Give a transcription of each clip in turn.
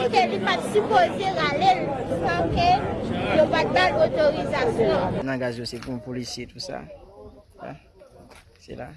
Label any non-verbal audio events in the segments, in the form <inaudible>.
kote li pat supose rale ralel sanke yo pat bal otorizasyon. Nan gaz yo se kon polisi tout sa. Se la.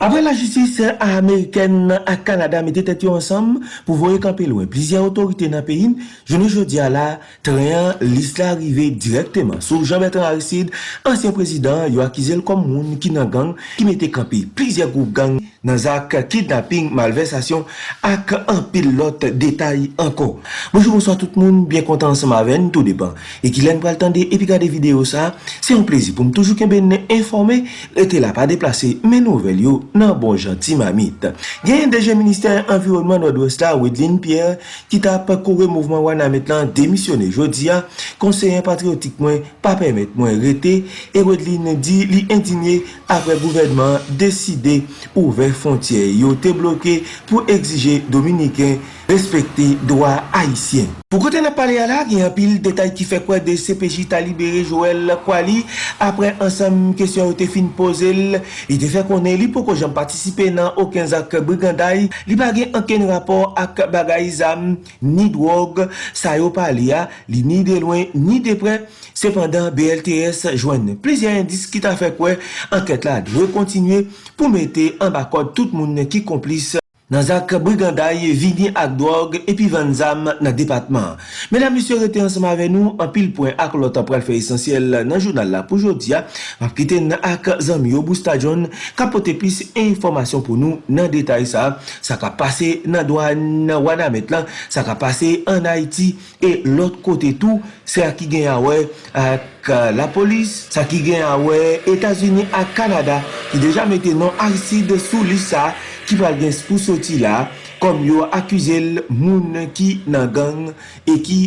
Apre la justice Ameriken a Kanada mette tet yo ansam pou voye kampe louen plizye otorite nan peyin, jounen jodi ala, treyan lis la rive direkteman. Sou Jean-Bertrand Aristide, ansyen prezident, yo akizel kom moun ki nan gang ki mette kampe plizye goup gang nan zak kidnapping, malversasyon ak an pilot detay anko. Bonjour, bonsoir tout moun, bien kontan ansam aven, tout depan. E ki len pral tende epi gade video sa, se yon plezi pou m toujou kembe ne informe, ete la pa deplase men nouvel yo yo nan bon janti mamit. Gen deje Ministèr Environnement Nord-Ouest la Wedlin Pierre ki ta pakore mouvman wana met lan demisyone jodi ya, konseyen patriotik mwen pa permet mwen rete e Wedlin di li indinye apre gouvernement deside ouve fontye yo te bloke pou exige Dominiken respekte doa haisyen. Pou kote na pale ala, gen apil detay ki fe kwa de CPJ ta libere Joël Kwali. Apre ansam kesyon ou te fin pose l, li te fe konen li pou ko jen patisipe nan oken zak briganday, li bagen anken rapor ak bagay zam ni drog, sa yo pale ya, li ni de loin, ni de pre, sepandan BLTS jwen. Plezyen indis ki ta fe kwe, anket la dwe kontinue pou mette an bakod tout moun ki komplis nan zak briganday vini ak drog epi van zam nan depatman. Menan misyo rete ansama ave nou an pil poen ak lotan pral fe esensyel nan jounal la pou jodia map kite nan ak zanm yo bou stadion kapote pis informasyon pou nou nan detay sa sa ka pase nan doan wana met lan sa ka pase an Haiti e lot kote tou sa ki gen awe ak la polis sa ki gen awe Etasuni ak Kanada ki deja mette nan Arsid sou lisa ki pral gen pou soti la, kom yo akwizel moun ki nan gang e ki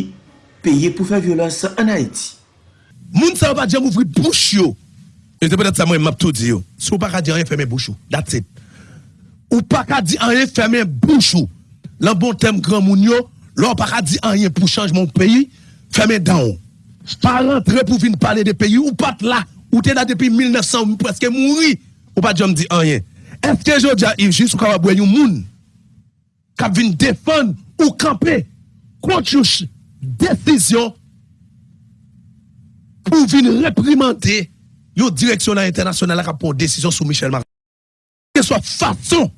peye pou fè violans an Haiti. Moun sa wap adjan mouvri bouch yo. E te pe dat sa mwen map tout di yo. Sou si pa ka di an refèmè bouch yo. That's it. Ou pa ka di an refèmè bouch yo. Lan bon tem gran moun yo, lor pa ka di an yen pou chanj moun peyi, fèmè dan yo. Pa rentre pou vin pale de peyi ou pat la. Ou te da depi 1900 preske mouri. Ou pa di an di an yen. Eske jodi a Yves ou kaba yon moun kap vin defan ou kampe kont yon desisyon pou vin reprimante yon direksyonan internasyonal a kap pon desisyon sou Michel Martin. Ke so fason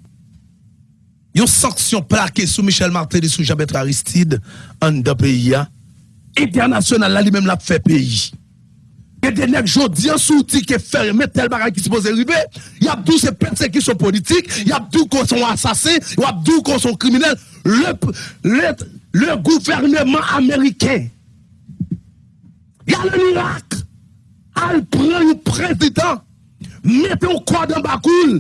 yon sanksyon plake sou Michel Martin sou Jabet Aristide an da peyi ya internasyonal la li menm la fe peyi. Ge denek jodi an souti ke ferme tel bagay ki se pose ribe, yap dou se persekisyon politik, yap dou kon son asase, yap dou kon son kriminel, le gouvernement ameriken, yal en Irak, al pre yon prezident, mette ou kwa dan bakoul,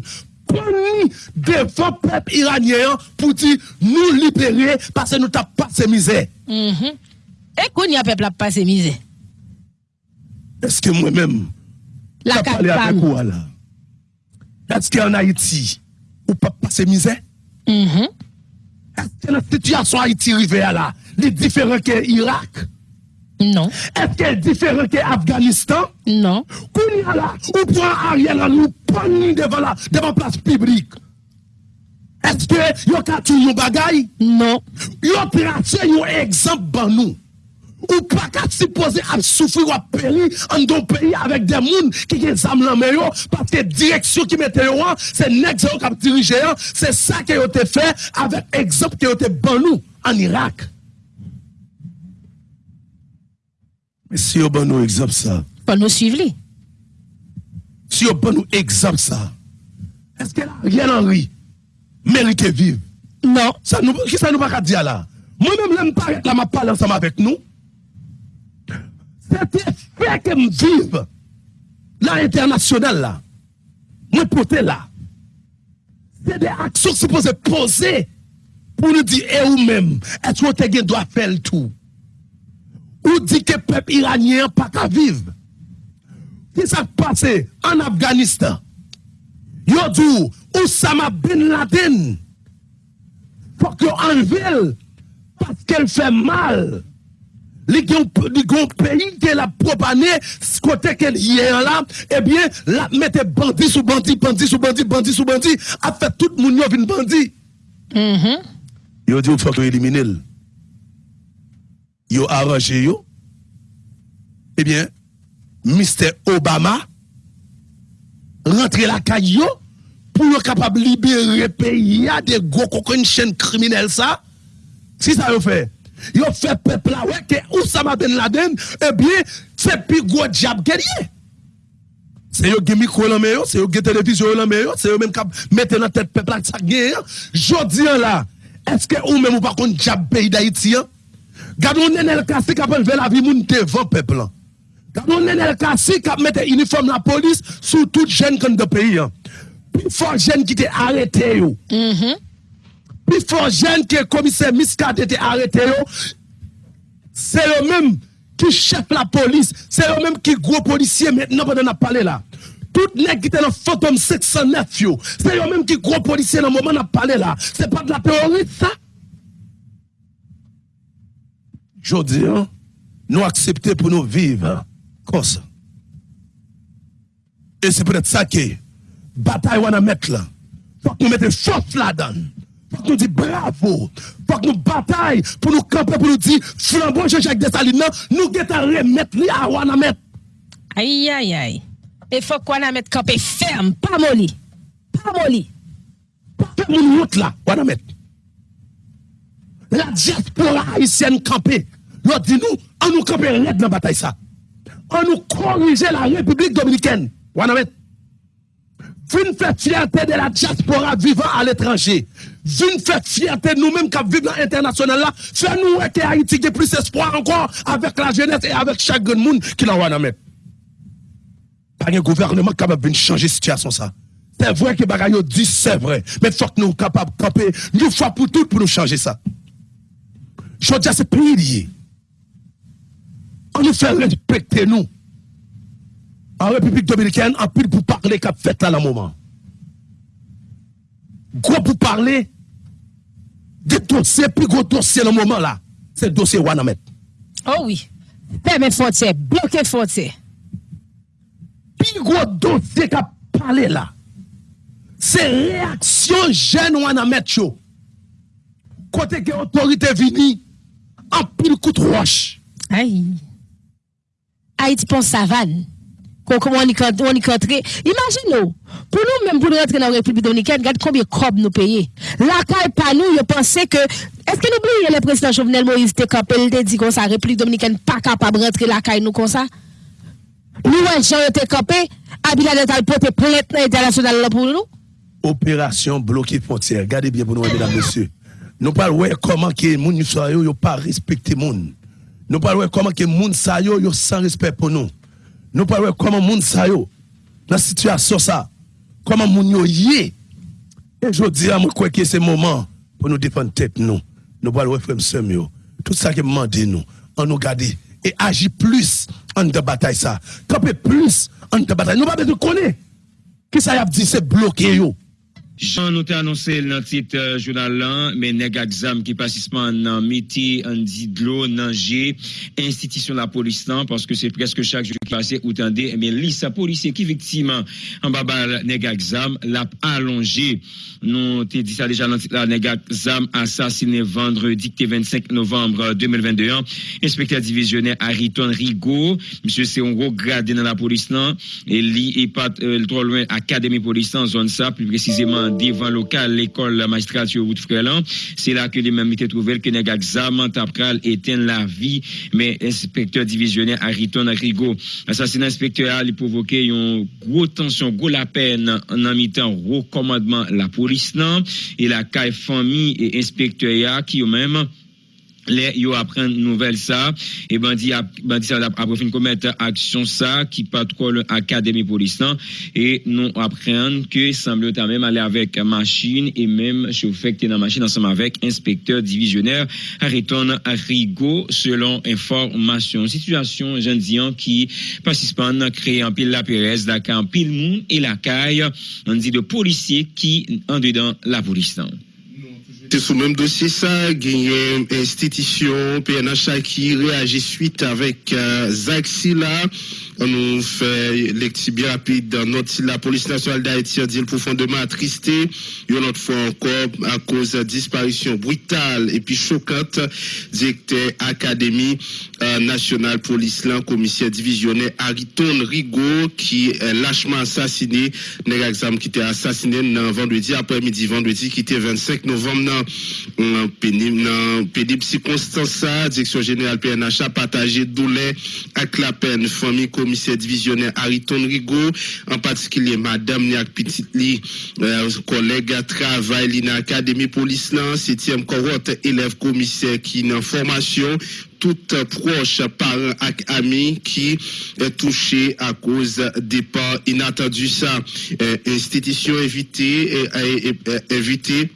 poni devan pep iranyen pou di nou libere pase nou tap pa se mize. E kon yon pep la pa se mize? Eske mwen men, la kap pale avek ou ala. Eske an Haiti, ou pa pase mize? Mm-hmm. Eske la situasyon Haiti rive ala, li diferent ke Irak? Non. Eske diferent ke Afganistan? Non. Kouni ala, ou pran Ariel an nou poni devan la, devan plas publik? Eske yo katou yon bagay? Non. Yo trase yon ekzamp ban nou? Ou pa ka si pose ap soufri wap peri an don peyi avèk den moun ki gen zam lan meyo paske direksyon ki mette yo an, se nek zè yo kap dirije an, se sa ke yo te fè avèk ekzop ke yo te ban nou an Irak. Mè si yo ban nou ekzop sa? Ban nou suiv li. Si yo ban nou ekzop sa, eske la rien anri merite viv? Non. Ki sa nou baka di ala? Mwen mèm lèm paret la ma pale ansam avèk nou? Se te fè ke m vive la internasyonel la, mwen pote la, se de aksyon se pose pose pou nou di e ou mèm, et wote gen do a fèl tou. Ou di ke pep iranyen pa ka vive. Ki sa pase an Afganistan, yo dou Oussama Bin Laden, fòk yo anvel paske el fè mal. Li gen peyi ke la propane, skote ke yè an la, ebyen la mette bandi sou bandi, bandi sou bandi, bandi sou bandi, ap fè tout moun yo vin bandi. Mhm. Yo dit, il faut éliminer. Yo arrangé yo. Eh bien, Mr. Obama rentre la caille yo pour être capable de libérer le pays à des gros coquins chaîne criminelle ça. Si ça yo fait. Yo fait peuple là, ouais, que Oussama Ben Laden, eh bien, c'est plus gros diable que C'est yo qui micro là, c'est yo qui télévision là, c'est yo même qui mettent dans tête peuple là, ça gagne. Jodi an là, est-ce que ou même ou pas contre diable pays d'Haïti? Gardons Nenel Kassi qui a levé la vie moun devant peuple là. Gardons Nenel Kassi qui a mis uniforme la police sur toute jeune comme de pays. Plus fort jeune qui t'est arrêté yo. Mm -hmm. Plus fort jeune que commissaire Miscat était arrêté. C'est eux même qui chef la police, c'est eux même qui gros policier maintenant pendant n'a parlé là. Tout nèg qui était dans fantôme 609 yo, c'est eux même qui gros policier dans le moment n'a parlé là. C'est pas de la terroriste ça? Jodi, hein, nous accepter pour nous vivre comme ça. Et c'est peut-être ça que bataille on a mettre là. Faut nous mettions force là-dedans. Faut que nous disions bravo. Faut que nous bataille pour nous camper, pour nous dire flambeau Jean-Jacques Dessalines, nous devons remettre à Wanamet. Aïe, aïe, aïe. Et faut qu'on Wanamet camper ferme, pas molli. Pas molli. Pas mon route là, Wanamet. La diaspora haïtienne camper. L'on dit nous, on nous camper raide dans la bataille ça. On nous corriger la République dominicaine. Wanamet. Fin fête fierté de la diaspora vivant à l'étranger. Vine faire fierté nous-mêmes qui vivons dans l'international là. Faire nous que Haïti ait plus espoir encore avec la jeunesse et avec chaque monde qui l'a a mettre. Pas un gouvernement capable de changer la situation ça. C'est vrai que bagaille dit c'est vrai, mais faut que nous capables de camper une fois pour toutes pour nous changer ça. Je dis c'est pays lié. On nous fait respecter nous. En République dominicaine, en pile pour parler qu'a fait là le moment. gros pour parler des dossiers, plus gros dossier dans le moment là, c'est le dossier Wanamet. Oh oui. Permet frontière, bloquer frontière. Plus gros dossier qu'a parlé là, c'est réaction jeune Wanamet chaud. Côté que l'autorité vini, en pile coup de roche. Aïe. Haïti pon savane. Comment on y cont- on y. Imaginez, pour nous même pour nous rentrer dans la République dominicaine, regarde combien de crobes nous payons. La caille pas nous, je pensais que, est-ce que nous oublions le président Jovenel Moïse te il dit comme ça, République dominicaine pas capable de rentrer la caille nous comme ça? Nous, ouais, Jean, te campé, Abinader t'a porté plainte internationale pour nous? opération bloquer frontière. Regardez bien pour nous, mesdames, messieurs. Nous parlons comment que les gens ne pas respecter moun. Nous parlons comment que les gens yo, yo sans respect pour nous. Nous parlons comment gens sa yo, dans la situation ça, comment gens yo yé. Et je dis à moi que c'est moment pour nous défendre tête nous. Nous parlons frère yo. Tout ça que demande nous, on nous garde et agir plus en de bataille ça. Camper plus en de bataille. Nous pas besoin de connaître. Qui ça y a dit c'est bloqué yo? Jean nou te anonse nan tit euh, jounal lan, men neg aksam ki pasisman nan meti an di dlo nan je institisyon la polis lan, paske se preske chak jou ki pase ou tende, men lisa polisye ki viktiman an babal neg aksam lap alonge. Nou te di sa deja nan tit la neg aksam asasine vendredi ki te 25 novembre 2021. Inspekteur divisionner Ariton Rigo, msye se on ro grade nan la polis lan, e li e pat euh, tro loin akademi polis lan zon sa, plus précisément devant local l'école magistrature route Frelan. C'est là que les mêmes étaient trouvés que nèg examen tapral éteint la vie, mais inspecteur divisionnaire Ariton Rigo. Assassinat inspecteur a provoqué une grosse tension, gros la peine en mi-temps recommandement la police nan, et la caille famille et inspecteur qui eux même les yo apprend nouvelle ça. Et bandi a bandi ça après fin commettre action ça qui patrouille académie police et nous apprendre que semble ta même aller avec machine et même chauffeur qui dans machine ensemble avec inspecteur divisionnaire. Ariton Rigo selon information. Situation jeune dian qui participant créé en pile la Pérez la en pile monde et la caille. On dit de policiers qui en dedans la police. C'est sous même dossier ça, gagné institution PNH qui réagit suite avec euh, Zach Silla. Nous fait lecture bien rapide notre la police nationale d'Haïti a dit profondément attristé. Une autre fois encore à cause de disparition brutale et puis choquante directeur académie euh, nationale police là commissaire divisionnaire Ariton Rigaud qui est lâchement assassiné. Nèg exam qui était assassiné vendredi après-midi. Vendredi qui était 25 novembre dans dans pénible circonstance direction générale PNH a partagé douleur avec la peine. Famille commissaire divisionnaire Ariton Rigaud en particulier madame Niak Petit li euh, collègue travail li dans académie police là 7e cohorte élève commissaire qui dans formation toute proche parents et amis qui est touché à cause des pas inattendus. Ça euh, institution évitée évitée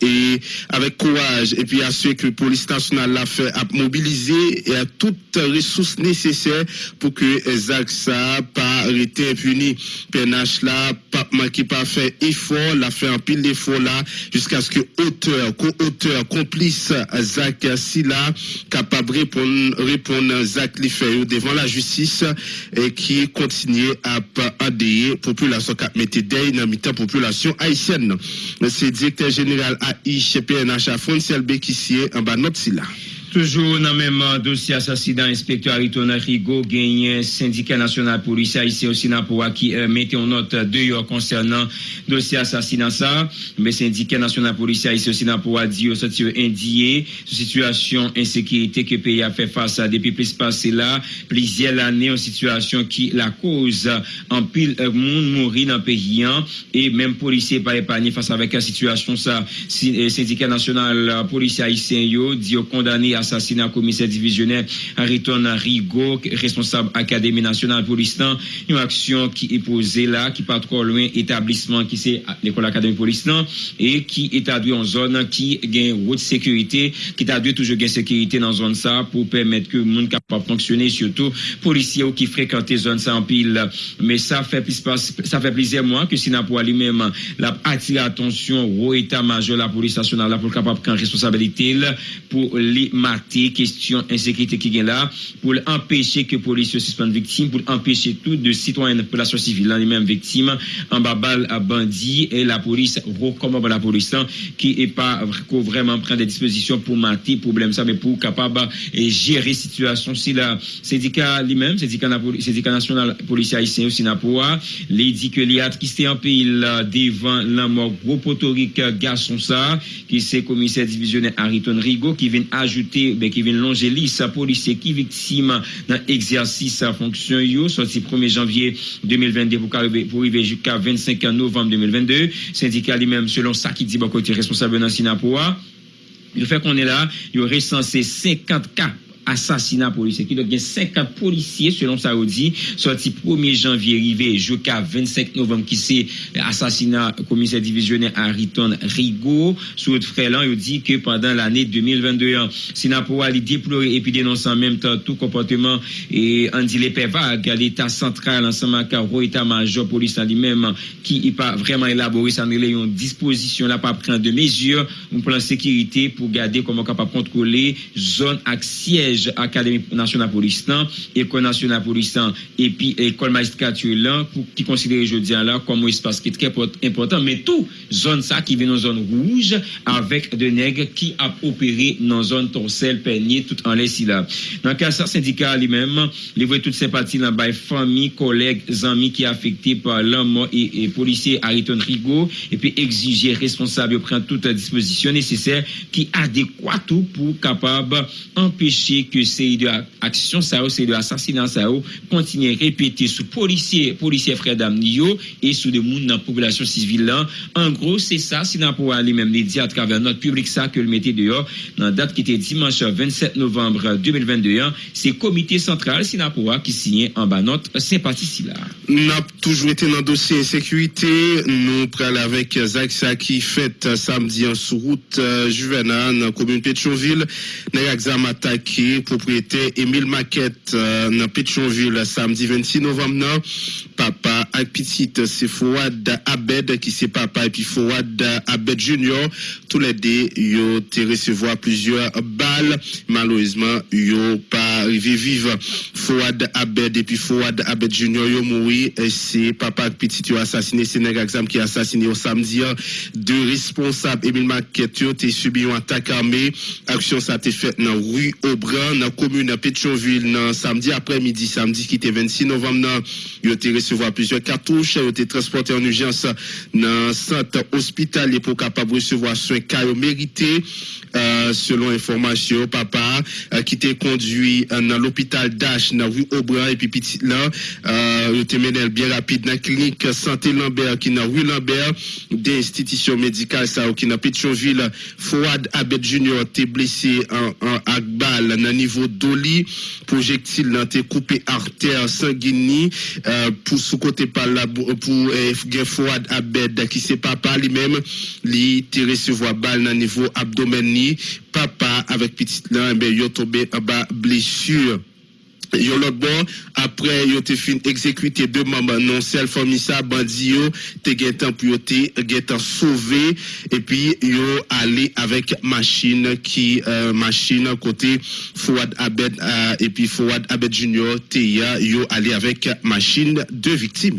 et avec courage et puis à ce que la police nationale l'a fait à mobiliser et à toutes ressources nécessaires pour que Zach ça pas été impuni. PNH là pas qui pas fait effort l'a fait un pile d'efforts là jusqu'à ce que auteur co-auteur complice Zach Silla capable répondre répondre Zach li fait devant la justice et qui continue à adhérer population qui mettait dans la population haïtienne. Directeur général al a i chepe en a chafon selbe kisye an ba not sila. Toujou nan menman dosye asasina inspektor Aritona Rigo genyen syndika nasyonal polisi a isi osina pou waki euh, mette yon not deyo konsernan dosye asasina sa. Men syndika nasyonal polisi a isi osina pou wadi yo soti yo indiye sou situasyon ensekirite ke peyi a fe fasa depi plis pase la plizye l ane yon situasyon ki la koz an pil euh, moun mouri nan peyi an e menm polisi pa epanye fasa vek a situasyon sa. Si, euh, syndika nasyonal polisi a isi yo di yo kondani a assassinat commissaire divisionnaire Ariton Rigo, responsable Académie nationale police une action qui est posée là, qui pas trop loin établissement qui c'est l'école Académie police et qui établit en zone qui gagne haute sécurité, qui établit toujours gain sécurité dans zone ça pour permettre que le monde capable fonctionner, surtout policiers qui fréquentent zone ça en pile. Mais ça fait plus ça fait plaisir moi que Sinapoua lui-même l'a attiré attention au état-major la police nationale là pour capable prendre responsabilité pour les question insécurité qui est là, pour empêcher que police suspende victime, pour empêcher tout de citoyens de population civile, les mêmes victimes, en à bandits, et la police recommande la police qui est pas vraiment prendre des dispositions pour mater problème ça, mais pour capable et gérer situation. Si la syndicat lui-même, syndicat, national policier haïtien aussi Napoa, les dit que les qui s'est en pays devant la mort gros potorique garçon ça, qui c'est commissaire divisionnaire Ariton Rigo, qui blese, be ki ven longe li sa polise ki viksima nan egzersis sa fonksyon yo, soti 1 janvye 2022 pou rive jika 25 novem 2022, syndika li menm selon sa ki di bon bakoti responsable nan Sinapowa, yo fe konen la, yo resanse 50 ka assassinat policier. Qui donc, il y a 50 policiers, selon ça, on dit, sorti 1er janvier, arrivé jusqu'à 25 novembre, qui c'est assassinat commissaire divisionnaire Hariton Rigaud. Sous le frélan, il dit que pendant l'année 2022, Sinapoa il déploré et puis dénonce en même temps tout comportement et on dit les vague à l'État central, ensemble avec l'état-major police lui-même, qui n'est pas vraiment élaboré, ça n'est une disposition là, pas prendre de mesures, un plan de sécurité pour garder comment capable contrôler zone avec siège Académie nationale police école nationale police et puis école magistrature là qui considère aujourd'hui là comme un espace qui est très important. Mais tout zone ça qui vient dans zone rouge avec des nègres qui a opéré dans zone torselle peigné tout en laisse là. Dans le cas ça syndicat lui-même voit toute sympathie dans la famille collègues amis qui affectés par l'homme et, et policier Ariton Rigo et puis exiger responsable prendre toute disposition nécessaire qui adéquat tout pour capable empêcher montre ke seri de aksyon sa yo, seri de asasinans sa yo, kontinye repete sou polisye, polisye fredam ni yo, e sou de moun nan populasyon sivil lan. An gro, se sa, si nan pou alè mèm lè di a travèr not publik sa ke lè mette deyo, nan dat ki te dimanche 27 novembre 2021, se komite sentral si nan pou a ki sinye an ba not sempati si la. Nap toujou ete nan dosye sekwite, nou pral avèk Zak sa ki fèt samdi an sou route Juvenan, komoun Petronville, nè yak zam atake Boyer, propriété Émile Maquette, euh, dans Pétionville, samedi 26 novembre, non? papa ak pitit se Fouad Abed ki se papa epi Fouad Abed Junior. Tou le de yo te resevo a plusieurs bal malouzman yo pa rive vive Fouad Abed epi Fouad Abed Junior yo moui se papa ak pitit yo asasine se neg aksam ki asasine yo samdi de responsab Emile Maket yo te subi yo atak arme aksyon sa te fet nan Rue Aubran nan komune Petroville nan samdi apre midi samedi qui était 26 novembre, il a été recevoir plusieurs cartouches, a été transporté en urgence dans le centre hospitalier pour capable recevoir soins caillou mérités. Euh, selon information, papa euh, qui était conduit euh, dans l'hôpital d'Ash, dans rue Aubran, et puis petit là, euh, mené bien rapide dans la clinique Santé Lambert, qui dans rue Lambert, des institutions médicales, ça, qui dans Petroville, Fouad Abed Junior était blessé en, en Agbal, dans niveau d'Oli, projectile été coupé artère sanguine, euh, pour sous côté par là, pour Fouad Abed, qui c'est papa lui-même, lui, était recevoir balle dans niveau abdomen papa avec petite là, ben, yo tombé en bas blessure. Bon, après yo te fin exécuté deux membres non sel famille ça bandi yo te te sauvé et puis yo allé avec machine qui euh, machine côté Fouad Abed euh, et puis Fouad Abed Junior te yo allé avec machine deux victimes.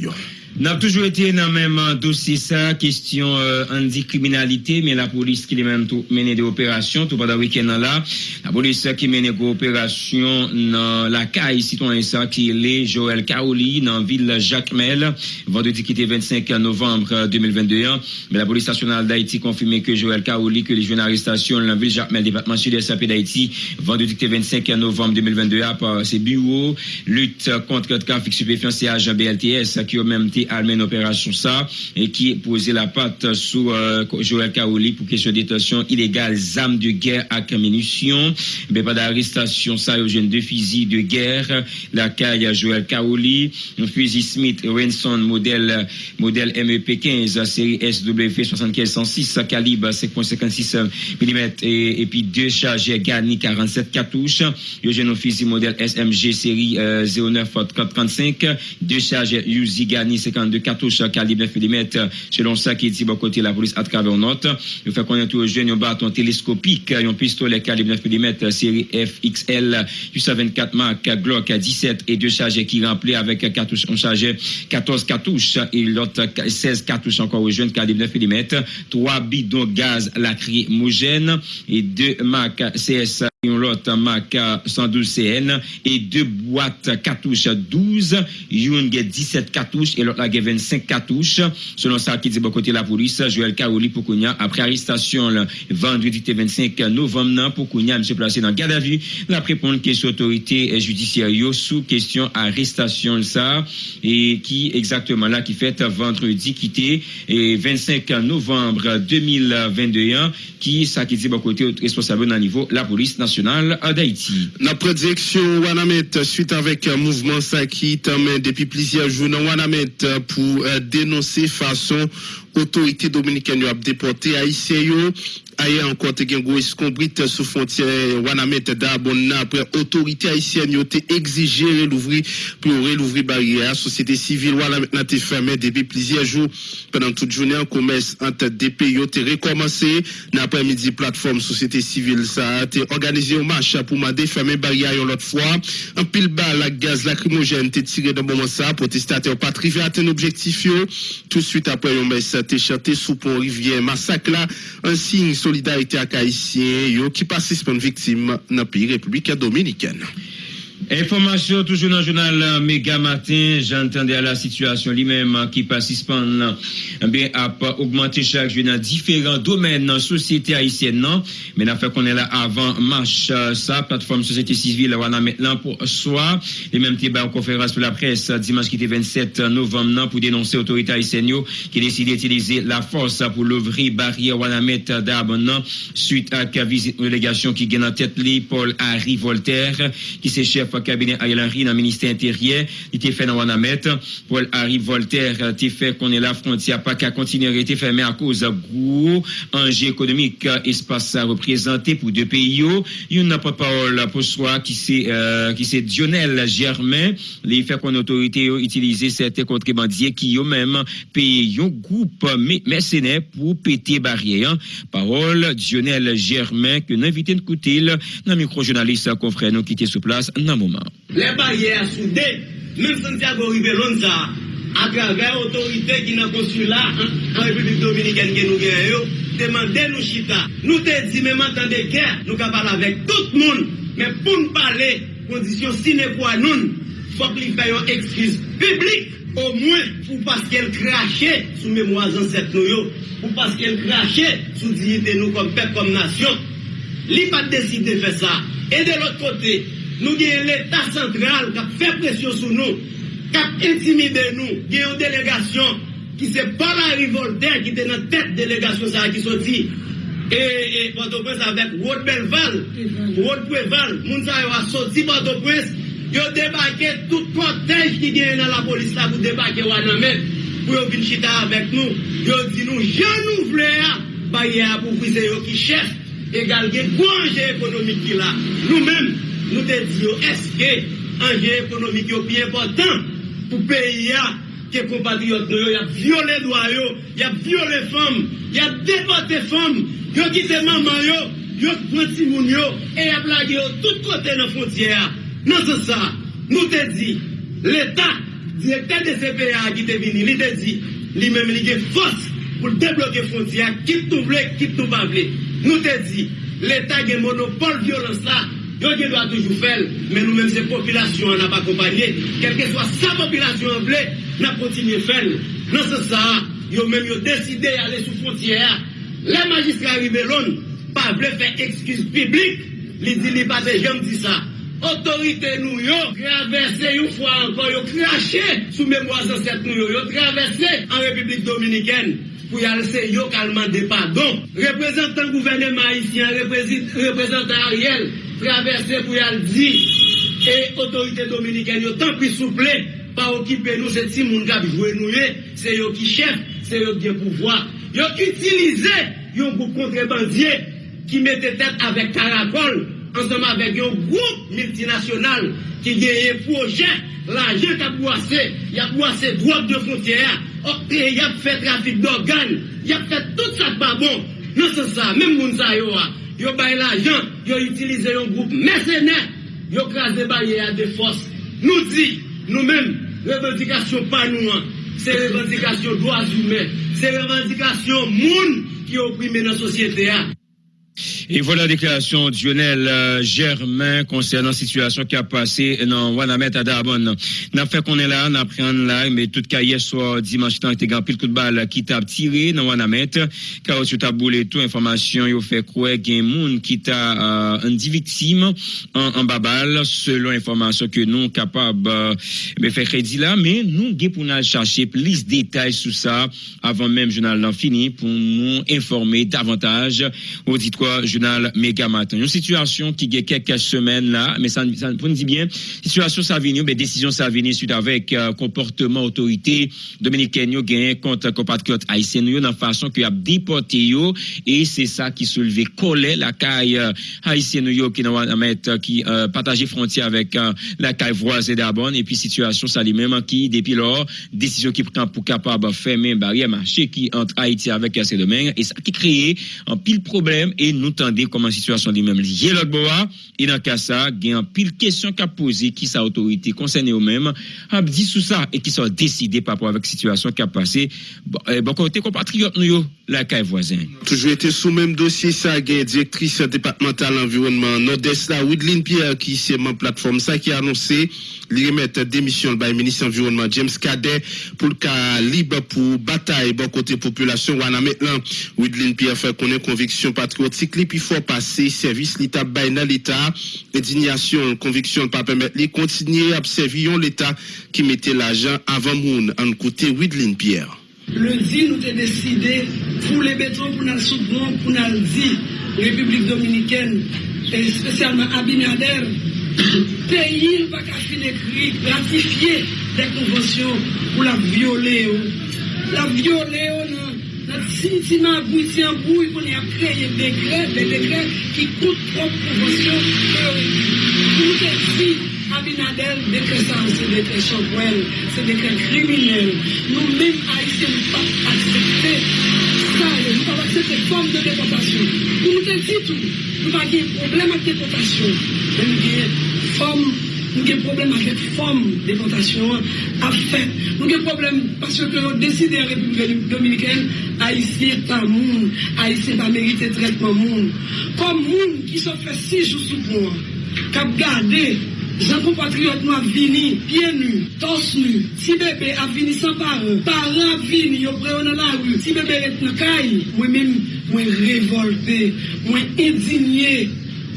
N'a toujours été dans le même dossier ça, question euh, anti-criminalité, mais la police qui est même tout mené des opérations, tout pendant le week-end là, la police qui mène des opérations dans la CAI citoyen ça, qui est Joël Kaoli, dans la ville Jacmel, vendredi qui était 25 novembre 2022. Mais la police nationale d'Haïti confirmé que Joël Kaoli, que les jeunes arrestations dans la ville Jacmel, département sud-est d'Haïti, vendredi qui était 25 novembre 2022, par ses bureaux, lutte contre le trafic stupéfiant, c'est BLTS, qui a même été armé une opération ça et qui posait la patte sous euh, Joël Kaoli pour question de détention illégale armes de guerre à munitions. Mais pas d'arrestation ça jeune deux fusils de guerre, la caille Joël Kaoli, un fusil Smith Wenson modèle modèle MEP 15 série SW 7506 calibre 5.56 mm et, puis deux chargeurs Gani 47 cartouches, un jeune fusil modèle SMG série euh, 09 35 deux chargeurs Uzi Gani 52 cartouches calibre 9 mm. Selon ça qui dit bon côté la police à travers note, il fait connaître aux jeunes un bâton télescopique, un pistolet calibre 9 mm série FXL, 824 marque Glock 17 et deux chargeurs qui remplis avec cartouches, on chargeait 14 cartouches et l'autre 16 cartouches encore aux jeunes calibre 9 mm, trois bidons gaz lacrymogène et deux marques CS une autre marque 112 CN et deux boîtes cartouches 12, une 17 cartouches et l'autre la 25 cartouches. Selon ça qui dit bon côté la police, Joël Kaoli pour Kounia, après arrestation le vendredi 25 novembre pour Kounia, monsieur placé dans garde à vue, la répondre question autorité judiciaire sous question arrestation ça et qui exactement là qui fait vendredi quitté et 25 novembre 2021 qui ça qui dit bon côté responsable dans niveau la police nationale d'Haïti. La prédiction Wanamet suite avec un mouvement qui depuis plusieurs jours Wanamet pour euh, dénoncer façon autorité dominicaine a déporté haïtien ailleurs encore te gen gros escombrit sous frontière Wanamet d'Abonna après autorité haïtienne te exigé l'ouvrir pour l'ouvrir barrière. Société civile Wanamet n'a été fermé depuis plusieurs jours. Pendant toute journée en commerce entre deux pays te recommencé. L'après-midi plateforme société civile ça a été organisé un marche pour m'a fermer barrière l'autre fois. Un pile balle la gaz lacrymogène te tiré dans moment ça. Protestataires pas arrivé à atteindre objectif tout de suite après un messe te chanté sous pont rivière massacre là un signe solidarité ak Haïtien yo ki pasispan viktim nan pi Republika Dominikèn. Information toujours dans le journal Méga Matin, j'entendais à la situation lui-même qui participe bien à augmenter chaque jour dans différents domaines dans la société haïtienne non? Mais n'a fait qu'on est là avant marche ça plateforme société civile on a maintenant pour soi. Les mêmes débat en conférence pour la presse dimanche qui était 27 novembre pour dénoncer l'autorité haïtienne qui décide d'utiliser la force pour l'ouvrir barrière on a mettre suite à la visite délégation qui gagne en tête Paul Harry Voltaire qui chef cabinet Ariel Henry dans le ministère intérieur, il était fait dans Wanamet. Paul Harry Voltaire, il fait qu'on est la frontière pas qu'à continuer à rester fermée à cause gros enjeux économiques, espace à représenter pour deux pays. Il y a une parole pour soi qui c'est, euh, qui c'est Dionel Germain, les fait qu'on autorité utiliser certains contrebandiers qui eux-mêmes payent un groupe mercenaires pour péter barrière. Parole Dionel Germain que invitons de côté dans micro-journaliste confrère nous qui sur place dans mouman. Le barye a soude, men Santiago Ribelonza, akrave otorite ki nan konsula an Republik Dominiken gen nou gen yo, demande nou chita. Nou te di menman tan de ger, nou ka pala vek tout moun, men pou nou pale, kondisyon sine kwa nou, fok li fayon ekskriz publik, au moins pour parce qu'elle crachait sous mémoire ancêtres nous, pour parce qu'elle crachait sous dignité nous comme peuple, comme nation. L'IPA décide de faire ça. Et de l'autre côté, nou gen l'Etat sentral kap fè presyon sou nou, kap intimide nou, gen yon delegasyon ki se para rivolder ki te nan tèt delegasyon sa ki soti e Port-au-Prince avèk Wot Belval, Wot Preval, moun sa yo a soti Port-au-Prince, yo debake tout protej ki gen nan la polis la pou debake wana men, pou yo vin chita avèk nou, yo di nou jan nou vle a, ba ye a pou vize yo ki chèf, e gal gen gwanje ekonomik ki la, nou menm nou te diyo, eske anje ekonomik yo pi important pou peyi ya ke kompatriot nou yo, ya viole dwa yo, ya viole fom, ya depote fom, yo kite maman yo, yo pranti moun yo, e ya blage yo tout kote nan fontyera. Nan se sa, nou te di, l'Etat, direkter de CPA ki te vini, li te di, li mem li ge fos pou debloke fontyera, kit nou vle, kit nou pa vle. Nou te di, l'Etat ge monopole violans la, Yo gen do a toujou fel, men nou men se popilasyon an ap akompanyen, kelke swa sa popilasyon an vle, nan kontinye fel. Nan se sa, yo men yo deside ale sou frontiye a. Le magistra Ribelon, pa vle fe ekskuse publik, li di li pa se jem di sa. Otorite nou yo, travesse yon fwa ankon, yo krashe sou memwa zanset nou yo, yo travesse an Republik Dominiken. pou yal se yo kalman depa. Don, reprezentant gouvernement Haitien, reprezentant Ariel, traverser pour y aller dire, et autorité dominicaine, tant pis souple, pas occuper nous, c'est si moun kap jouer nous, c'est yo qui chef, c'est yo qui ont pouvoir. Ils ont utilisé un groupe contrebandier qui mettait tête avec Caracol, ensemble avec un groupe multinational qui gagne un projet, l'argent qui a boissé, il a boissé drogue de frontière, il a fait trafic d'organes, il a fait tout ça pas bon. Non, c'est ça, même moun sa yo a. yo bay l'ajan, yo itilize yon group mesenè, yo krasè baye a de fos. Nou di, nou men, revendikasyon panouan, se revendikasyon doaz humè, se revendikasyon moun ki oprime nan sosyete a. Et voilà la déclaration de Lionel euh, Germain concernant la situation qui a passé dans Wanamet à Darbonne. N'a fait qu'on est là, n'a pris là, mais tout cas hier soir, dimanche temps, y a pile coup de balle qui t'a tiré dans Wanamet. Car tu t'as boulé tout information, il fait croire qu'il y a un monde qui t'a euh, un dit victime en, en babal, selon information que nous capables euh, de faire crédit là, mais nous, pour nous chercher plus de détails sur ça avant même journal l'en fini pour nous informer davantage auditoire journal Méga Matin. Une situation qui a quelques semaines là, mais ça, ça pour nous dit bien, situation ça vient, mais décision ça vient suite avec euh, comportement autorité dominicaine yo gagné contre compatriotes haïtiens dans façon que a déporté et c'est ça qui soulevé colère la caille euh, haïtienne qui mettre qui euh, frontière avec euh, la caille voisine d'Arbonne et puis situation ça lui-même qui depuis lors décision qui prend pour capable fermer barrière marché qui entre Haïti avec ces domaines et ça qui crée un pile problème et nous tendez comment la situation lui-même liée. L'autre bois et dans cas ça il a pile question qu'a posé qui sa autorité concernée eux-mêmes a dit sous ça et qui sont décidés par rapport avec la situation qui a passé. Bon, eh, bon côté compatriotes nous la caille voisin. Toujours été sous même dossier, ça, a directrice départementale environnement Nord-Est, là, Widlin Pierre, qui c'est ma plateforme, ça, qui a annoncé, lui remettre démission par le ministre environnement James Cadet pour le cas libre pour bataille, bon côté population, ou maintenant, Widlin Pierre fait ait conviction patriotique, depi fò pase, servis li tap bay nan l'Etat, indignasyon, konviksyon pa pemet li, kontinye ap serviyon l'Etat ki mette l'ajan avan moun. An kote Widlin Pierre. Lundi nou te deside pou le beton pou nan soubron pou nan di Republik Dominiken e spesyalman Abinader <coughs> peyi nou pa kafin ekri ratifiye de konvensyon pou la viole ou oh. la viole ou oh, nan Nan si si nan bouy, si an bouy, konye ap kreye dekre, de dekre ki koute prop konvensyon teorik. Koute si Abinadel dekre san, se dekre chanpouel, se dekre kriminel. Nou men a isi nou pa aksepte sa, nou pa aksepte form de deportasyon. Koute si tou, nou pa gen problem ak deportasyon. Men gen form nou gen problem avèk fòm deportasyon ap fè. Nou gen problem paswè ke nou deside Republik Dominikèn haïsye pa moun, haïsye pa merite tretman moun. Kom moun ki so fè si jou sou pou an, kap gade Jan kompatriot nou ap vini, pie nu, tos nu, si bebe ap vini san pare, pare ap vini, yo preyo nan la wu, si bebe et nan kay, mwen men mwen revolte, mwen edinye.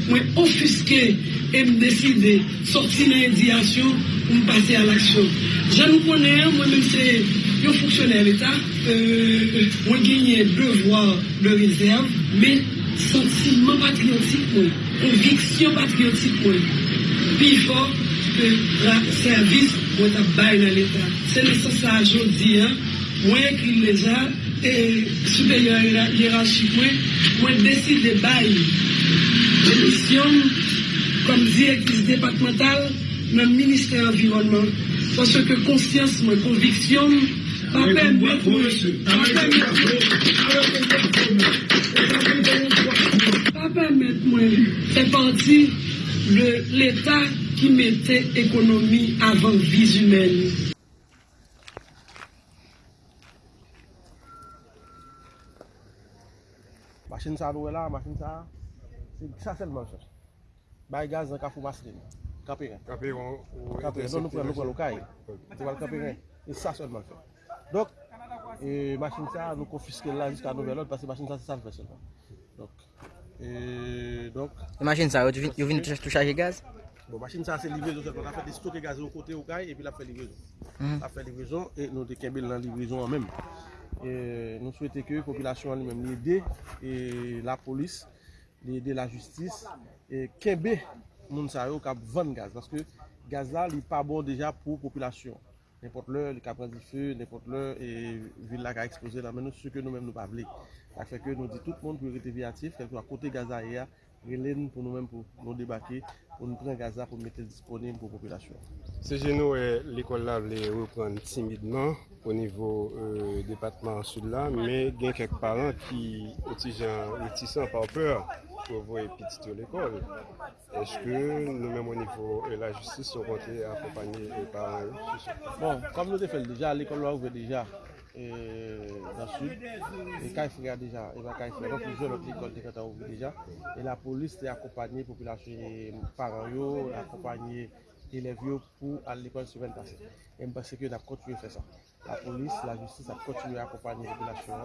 mwen ofiske e m deside sorti nan indiyasyon m pase al aksyon. Jan nou konen, mwen men se yon fonksyonel etan, euh, mwen genye devwa de rezerv, men sentimen patriotik mwen, konviksyon patriotik mwen, pi fò ke la servis mwen tabay nan etan. Se ne sa sa jodi, mwen ekri leja, e euh, superior hierarchik mwen, mwen deside bayi demisyon kom direktis departemental nan Ministè Environnement. Sosyo ke konsyans mwen konviksyon pa pèm bèk mwen pa pèm bèk mwen fè parti l'Etat ki mette ekonomi avan viz humèni. Masin sa do e la, masin sa a. Sa selman chos. Bay gaz nan kafou fou Kapiren. Kapiren. Kaperen. Kaperen. Non nou pren nou pren lokay. Ti wal kapiren. E sa selman chos. Dok, e machin sa nou konfiske la jiska nou velot pasi machin sa se salve selman. Dok. E donk. E machin sa yo vin tou chaje gaz? Bon, machin sa se livrezo selman. La fè de stoke gaz yo kote ou lokay e pi la fè livrezo. La fè livrezo e nou de kebel nan livrezo an menm. E nou souwete ke populasyon an li menm li de e la polis de, de la justis e, kebe moun sa yo kap van gaz. Paske gaz la li pa bon deja pou populasyon. Nèpot lè, li kap radi fè, nèpot lè, e vil la ka expose la men nou se ke nou men nou pa vle. Tak fè ke nou di tout moun pou rete viatif, kelkou akote gaz la e ya, relen pou nou men pou nou debake, pou nou pren gaz la pou mette disponim pou populasyon. Se genou, l'ekol la vle repren timidman. o nivou euh, depatman sud la, men gen kek paran ki otijan otisan pa wapeur pou voye pitit yo l'ekol. Eske nou menm o nivou la justis sou konti akopanyi paran yo? Bon, kom nou defel deja, l'ekol la ouve deja nan sud, e kaj fria deja, e va kaj fria, pou joun ot l'ekol dekata ouve deja, e la polis te akopanyi populasyon paran yo, akopanyi elevyo pou al l'ekol semen pase. E mpase ki yo da konti yo fè sa. la polis, la justis ap kontinuye akopanyi repilasyon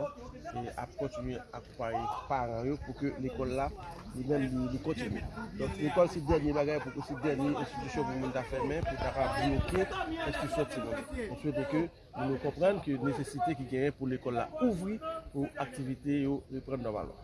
ap kontinuye akopanyi paran yo pou ke l'ekol la li men li kontinuye. Donk l'ekol si denye bagay pou ke si denye institisyon pou moun da fermen pou ta rap bloke institisyon ti moun. On souwete ke nou nou komprenn ki nesesite ki genye pou l'ekol la ouvri pou aktivite yo repren normalan.